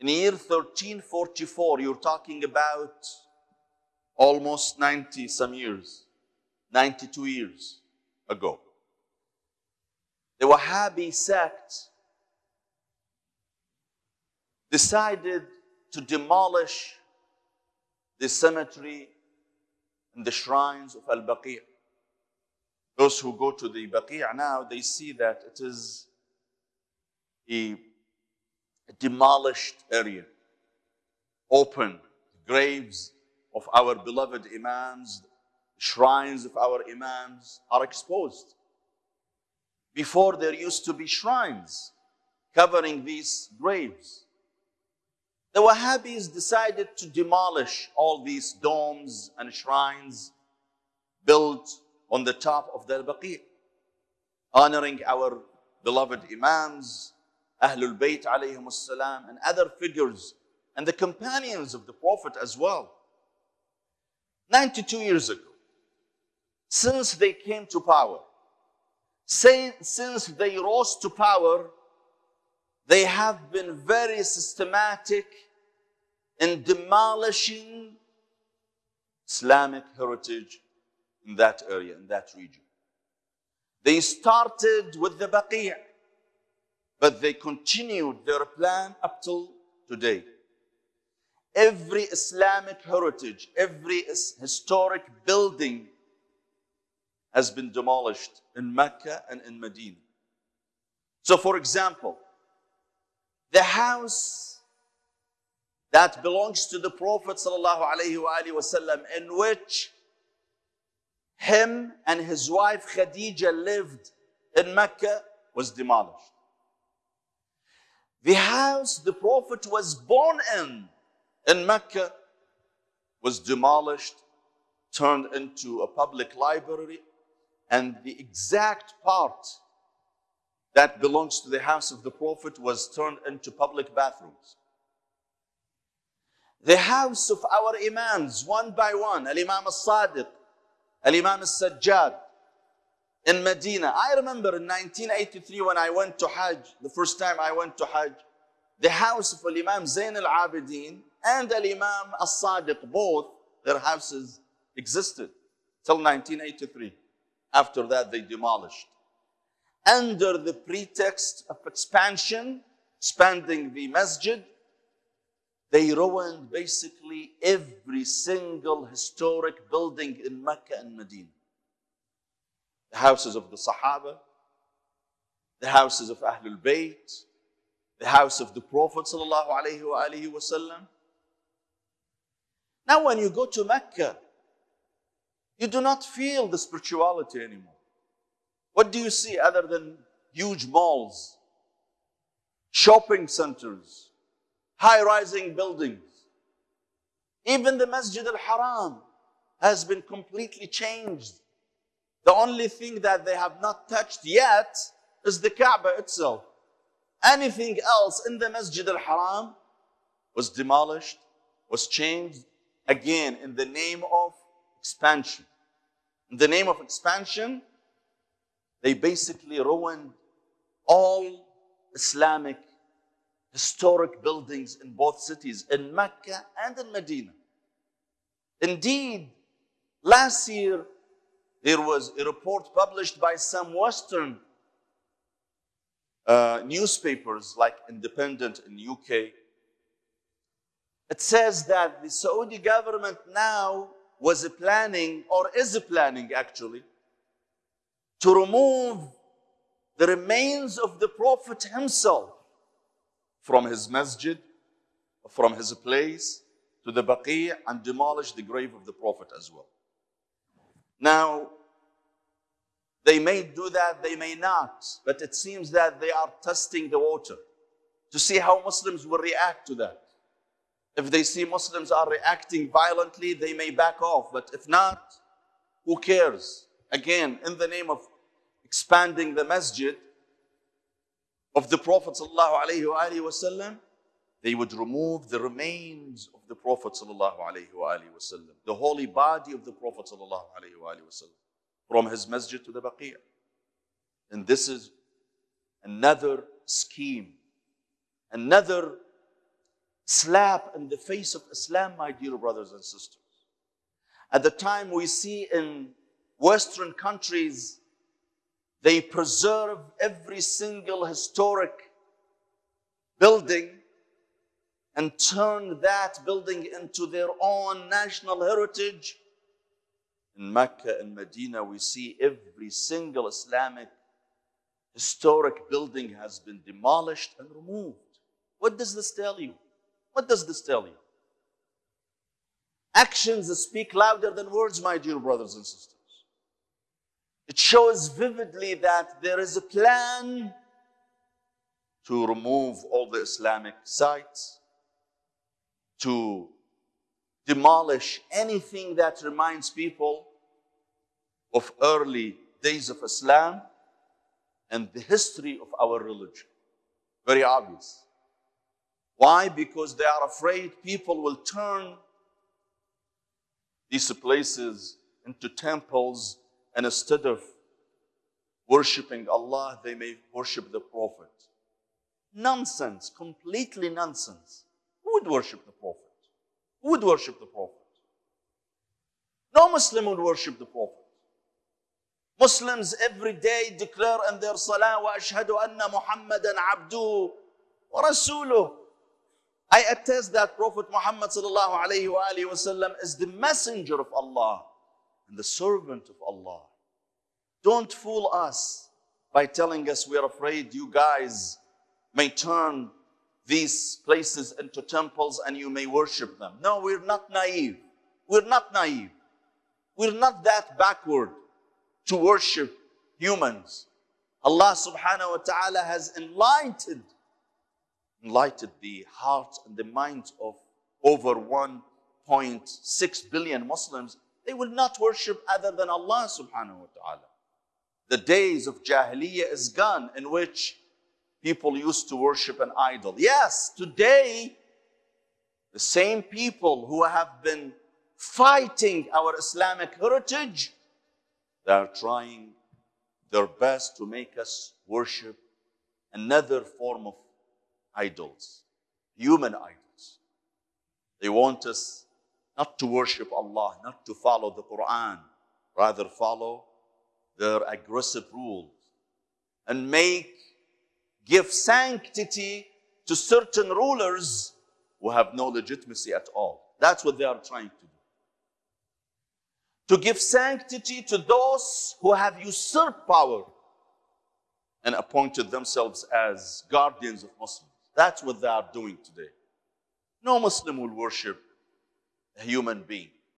In the year 1344, you're talking about almost 90 some years, 92 years ago. The Wahhabi sect decided to demolish the cemetery and the shrines of Al Baqi'. Those who go to the Baqi' now, they see that it is a demolished area, open graves of our beloved Imams, shrines of our Imams are exposed. Before there used to be shrines covering these graves. The Wahhabis decided to demolish all these domes and shrines built on the top of the Al-Baqi', honoring our beloved Imams, Ahlul Bayt alayhim salam, and other figures, and the companions of the Prophet as well. 92 years ago, since they came to power, since they rose to power, they have been very systematic in demolishing Islamic heritage in that area, in that region. They started with the Baqi', but they continued their plan up till today. Every Islamic heritage, every historic building has been demolished in Mecca and in Medina. So, for example, the house that belongs to the Prophet وسلم, in which him and his wife Khadija lived in Mecca was demolished. The house the Prophet was born in, in Mecca, was demolished, turned into a public library, and the exact part that belongs to the house of the Prophet was turned into public bathrooms. The house of our Imams, one by one, Al Imam al Sadiq, Al Imam al Sajjad, in Medina. I remember in 1983 when I went to Hajj, the first time I went to Hajj, the house of Imam Zain al Abidin and Imam al Sadiq, both their houses existed till 1983. After that, they demolished. Under the pretext of expansion, expanding the masjid, they ruined basically every single historic building in Mecca and Medina. The houses of the Sahaba, the houses of Ahlul Bayt, the house of the Prophet sallallahu alaihi wasallam. Now, when you go to Mecca, you do not feel the spirituality anymore. What do you see other than huge malls, shopping centers, high rising buildings? Even the Masjid al Haram has been completely changed. The only thing that they have not touched yet is the Kaaba itself. Anything else in the Masjid al Haram was demolished, was changed again in the name of expansion. In the name of expansion, they basically ruined all Islamic historic buildings in both cities, in Mecca and in Medina. Indeed, last year there was a report published by some Western uh, newspapers like Independent in UK. It says that the Saudi government now was planning, or is planning actually, to remove the remains of the Prophet himself from his masjid, from his place to the Baqi' and demolish the grave of the Prophet as well. Now, they may do that, they may not, but it seems that they are testing the water to see how Muslims will react to that. If they see Muslims are reacting violently, they may back off. But if not, who cares? Again, in the name of expanding the masjid of the Prophet they would remove the remains of the Prophet ﷺ, the holy body of the Prophet ﷺ, from his masjid to the Baqi'. And this is another scheme, another slap in the face of Islam, my dear brothers and sisters. At the time we see in Western countries, they preserve every single historic building and turn that building into their own national heritage. In Mecca and Medina, we see every single Islamic historic building has been demolished and removed. What does this tell you? What does this tell you? Actions speak louder than words, my dear brothers and sisters. It shows vividly that there is a plan to remove all the Islamic sites, to demolish anything that reminds people of early days of Islam and the history of our religion. Very obvious. Why? Because they are afraid people will turn these places into temples and instead of worshiping Allah, they may worship the Prophet. Nonsense, completely nonsense would worship the Prophet? Who would worship the Prophet? No Muslim would worship the Prophet. Muslims every day declare in their salah, wa ashhadu anna Muhammadan abdu wa rasuluh. I attest that Prophet Muhammad sallallahu alayhi wa alihi wasallam is the messenger of Allah and the servant of Allah. Don't fool us by telling us we are afraid you guys may turn these places into temples and you may worship them. No, we're not naive. We're not naive. We're not that backward to worship humans. Allah subhanahu wa ta'ala has enlightened, enlightened the hearts and the minds of over 1.6 billion Muslims. They will not worship other than Allah subhanahu wa ta'ala. The days of Jahiliyyah is gone in which people used to worship an idol. Yes, today, the same people who have been fighting our Islamic heritage, they are trying their best to make us worship another form of idols, human idols. They want us not to worship Allah, not to follow the Quran, rather follow their aggressive rules and make give sanctity to certain rulers who have no legitimacy at all. That's what they are trying to do. To give sanctity to those who have usurped power and appointed themselves as guardians of Muslims. That's what they are doing today. No Muslim will worship a human being.